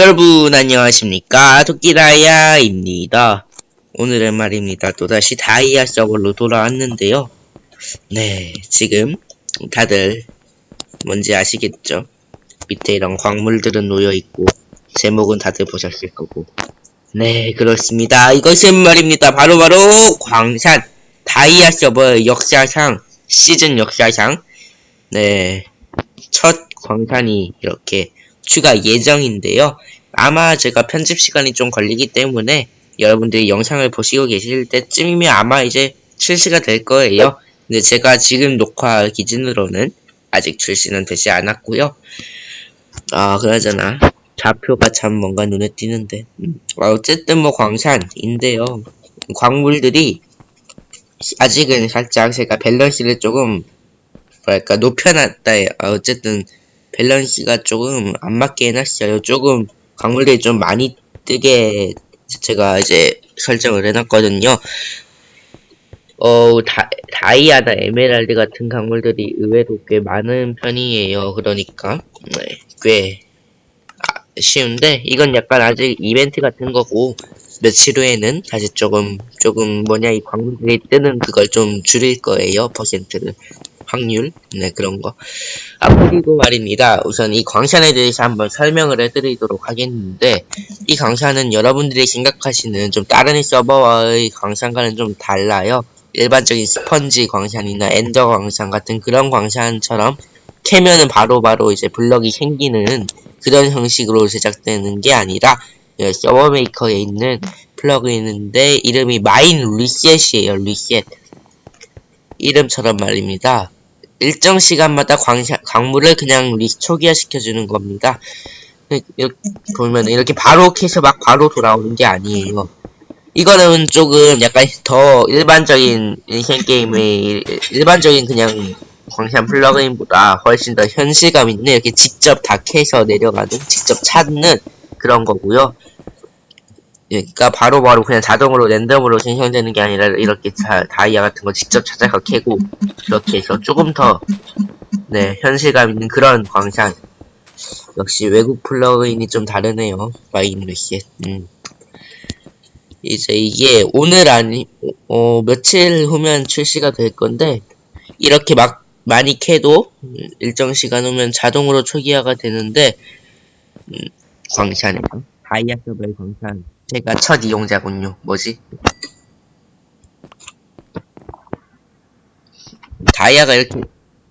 여러분 안녕하십니까? 토끼다이아입니다. 오늘은 말입니다. 또다시 다이아 서버로 돌아왔는데요. 네 지금 다들 뭔지 아시겠죠? 밑에 이런 광물들은 놓여있고 제목은 다들 보셨을 거고. 네 그렇습니다. 이것은 말입니다. 바로바로 광산 다이아 서버 역사상 시즌 역사상. 네 첫 광산이 이렇게 추가 예정인데요. 아마 제가 편집 시간이 좀 걸리기 때문에 여러분들이 영상을 보시고 계실 때쯤이면 아마 이제 출시가 될 거예요. 근데 제가 지금 녹화 기준으로는 아직 출시는 되지 않았고요. 아, 그러잖아. 좌표가 참 뭔가 눈에 띄는데. 음, 어쨌든 뭐 광산인데요. 광물들이 아직은 살짝 제가 밸런스를 조금 뭐랄까 높여놨다. 아, 어쨌든 밸런스가 조금 안 맞게 해놨어요. 조금 광물들이 좀 많이 뜨게 제가 이제 설정을 해놨거든요. 어, 다, 다이아나 에메랄드 같은 광물들이 의외로 꽤 많은 편이에요. 그러니까, 네, 꽤 아, 쉬운데, 이건 약간 아직 이벤트 같은 거고, 며칠 후에는 다시 조금, 조금 뭐냐, 이 광물들이 뜨는 그걸 좀 줄일 거예요. 퍼센트를. 확률, 네, 그런 거. 아, 그리고 말입니다. 우선 이 광산에 대해서 한번 설명을 해드리도록 하겠는데, 이 광산은 여러분들이 생각하시는 좀 다른 서버와의 광산과는 좀 달라요. 일반적인 스펀지 광산이나 엔더 광산 같은 그런 광산처럼 캐면은 바로바로 바로 이제 블럭이 생기는 그런 형식으로 제작되는 게 아니라 예, 서버 메이커에 있는 플러그인인데 이름이 Mine Reset이에요 리셋 이름처럼 말입니다 일정 시간마다 광, 광물을 그냥 리, 초기화시켜주는 겁니다. 이렇게 보면 이렇게 바로 캐서 막 바로 돌아오는 게 아니에요. 이거는 조금 약간 더 일반적인 인생 게임의 일반적인 그냥 광산 플러그인보다 훨씬 더 현실감 있는 이렇게 직접 다 캐서 내려가는 직접 찾는 그런 거고요. 그러니까 바로바로 바로 그냥 자동으로 랜덤으로 생성되는 게 아니라 이렇게 자, 다이아 같은 거 직접 찾아서 캐고 그렇게 해서 조금 더 네, 현실감 있는 그런 광산 역시 외국 플러그인이 좀 다르네요 마이너시 음. 이제 이게 오늘 아니 어, 며칠 후면 출시가 될 건데 이렇게 막 많이 캐도 일정 시간 후면 자동으로 초기화가 되는데 음, 광산에서 다이아 서버의 광산 제가 첫 이용자군요. 뭐지? 다이아가 이렇게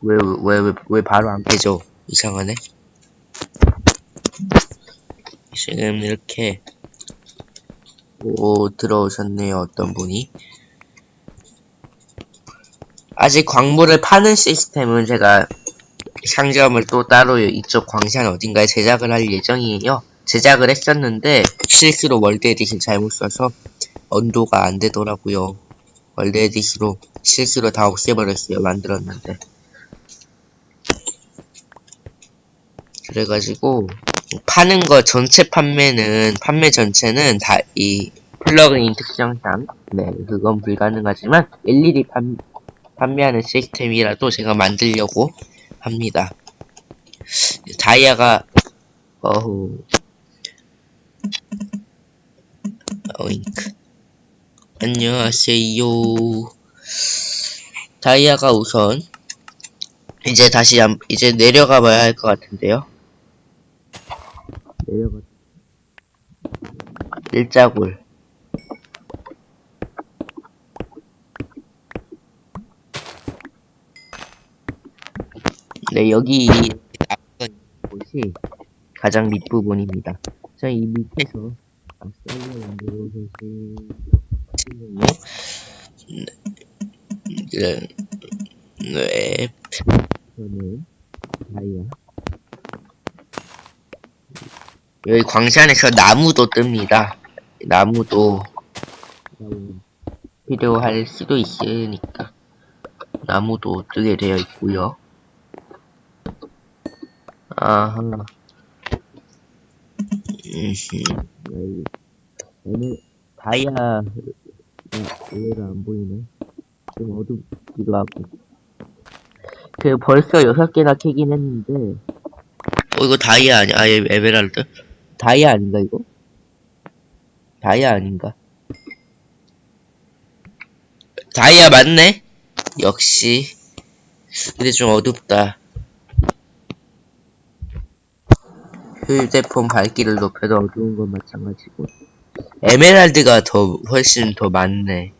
왜 왜 왜 왜 바로 안 깨져? 이상하네. 지금 이렇게 오 들어오셨네요. 어떤 분이 아직 광물을 파는 시스템은 제가 상점을 또 따로 이쪽 광산 어딘가에 제작을 할 예정이에요. 제작을 했었는데 실수로 WorldEdit 잘못 써서 undo가 안 되더라고요. WorldEdit로 실수로 다 없애버렸어요. 만들었는데. 그래가지고 파는 거 전체 판매는 판매 전체는 다 이 플러그인 특성상 네 그건 불가능하지만 일일이 판, 판매하는 시스템이라도 제가 만들려고 합니다. 다이아가 어후 어잉크. 안녕하세요. 다이아가 우선 이제 다시 한, 이제 내려가 봐야 할 것 같은데요. 내려가. 일자굴 네 여기 곳이 가장 밑부분입니다 저이 밑에서. 네, 네, 저는 다이아. 여기 광산에서 나무도 뜹니다. 나무도 필요할 수도 있으니까 나무도 뜨게 되어 있고요. 아하. 오늘 다이아 의외로 안 보이네. 좀 어둡기도 하고. 그 벌써 여섯 개나 캐긴 했는데. 어 이거 다이아 아니야? 아 에메랄드? 다이아 아닌가 이거? 다이아 아닌가? 다이아 맞네? 역시 근데 좀 어둡다 휴대폰 밝기를 높여도 어두운 건 마찬가지고. 에메랄드가 더 훨씬 더 많네.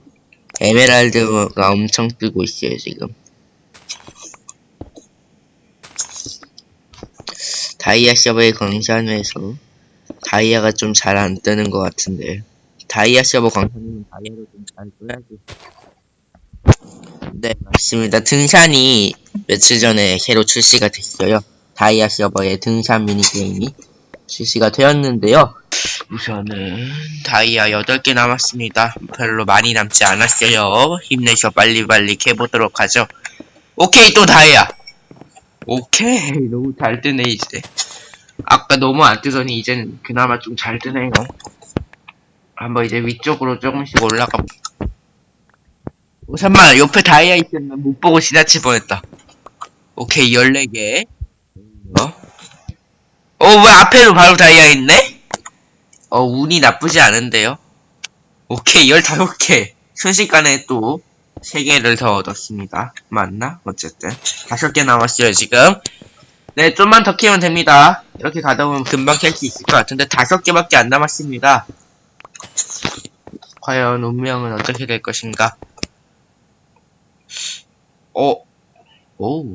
에메랄드가 엄청 뜨고 있어요 지금. 다이아 서버의 광산에서 다이아가 좀 잘 안 뜨는 것 같은데. 다이아 서버 광산이면 다이아를 좀 잘 떠야지. 네 맞습니다. 등산이 며칠 전에 새로 출시가 됐어요 다이아 서버의 등산 미니게임이 출시가 되었는데요. 우선은 다이아 8개 남았습니다. 별로 많이 남지 않았어요. 힘내셔 빨리빨리 캐보도록 하죠. 오케이 또 다이아. 오케이 너무 잘 뜨네 이제. 아까 너무 안 뜨더니 이제는 그나마 좀 잘 뜨네요. 한번 이제 위쪽으로 조금씩 올라가 오, 잠만 옆에 다이아 있었는데 못 보고 지나칠 뻔했다. 오케이 14개 어? 어, 왜 앞에도 바로 다이아 있네? 어, 운이 나쁘지 않은데요? 오케이, 15개. 순식간에 또 3개를 더 얻었습니다. 맞나? 어쨌든. 5개 남았어요, 지금. 네, 좀만 더 키우면 됩니다. 이렇게 가다 보면 금방 캘 수 있을 것 같은데, 5개밖에 안 남았습니다. 과연 운명은 어떻게 될 것인가? 어, 오.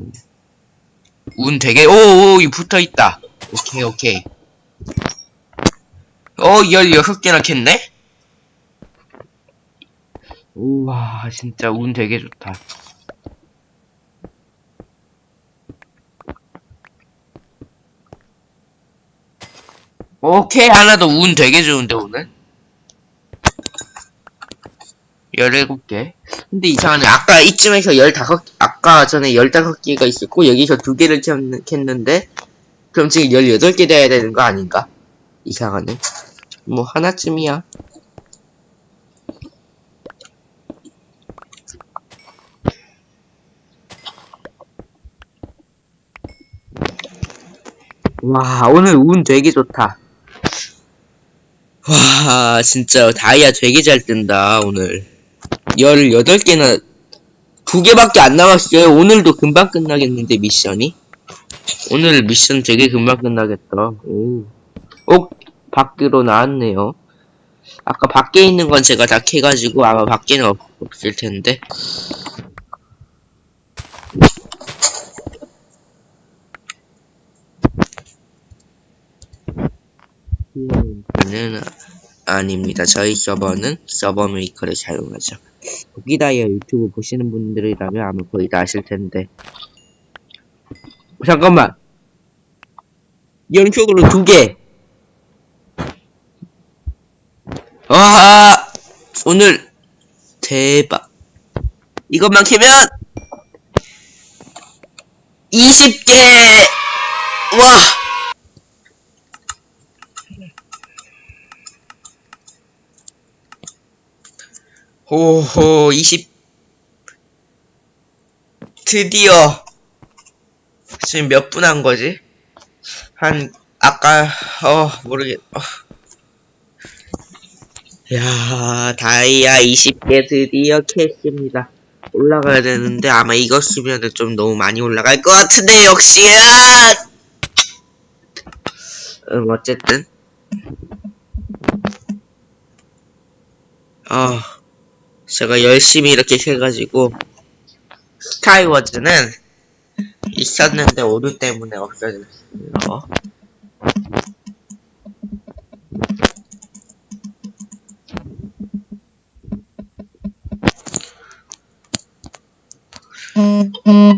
운 되게, 오, 오, 이 붙어 있다. 오케이, 오케이. 어, 16개나 캤네? 우와, 진짜 운 되게 좋다. 오케이, 하나 더 운 되게 좋은데, 오늘? 17개. 근데 이상하네. 아까 이쯤에서 15, 아까 전에 15개가 있었고, 여기서 2개를 캤는데, 그럼 지금 18개 돼야 되는 거 아닌가? 이상하네. 뭐, 하나쯤이야. 와, 오늘 운 되게 좋다. 와, 진짜 다이아 되게 잘 뜬다, 오늘. 18개나, 2개밖에 안 남았어요. 오늘도 금방 끝나겠는데, 미션이? 오늘 미션 되게 금방 끝나겠다. 오. 어? 밖으로 나왔네요. 아까 밖에 있는 건 제가 다 캐가지고 아마 밖에는 없, 없을 텐데. 는 아닙니다. 저희 서버는 서버 메이커를 사용하죠. 도기다이아 유튜브 보시는 분들이라면 아마 거의 다 아실 텐데. 잠깐만. 연속으로 두 개. 와, 오늘 대박. 이것만 캐면 20개. 와. 오호, 20. 드디어 지금 몇 분 한 거지? 한 아까 어 모르겠. 어. 야 다이아 20개 드디어 캤습니다. 올라가야 되는데 아마 이거 쓰면은 좀 너무 많이 올라갈 것 같은데 역시 야. 음 어쨌든 어 제가 열심히 이렇게 해가지고 스카이워즈는 있었는데 오류 때문에 없어졌어요.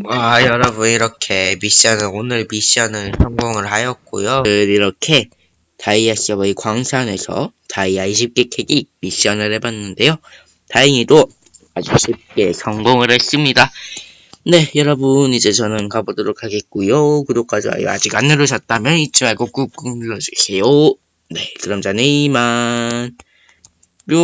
와 여러분 이렇게 미션을 오늘 미션을 성공을 하였고요 이렇게 다이아 서버의 광산에서 다이아 20개 캐기 미션을 해봤는데요 다행히도 아주 쉽게 성공을 했습니다. 네 여러분 이제 저는 가보도록 하겠고요. 구독과 좋아요 아직 안 누르셨다면 잊지 말고 꾹꾹 눌러주세요. 네 그럼 저는 이만 뿅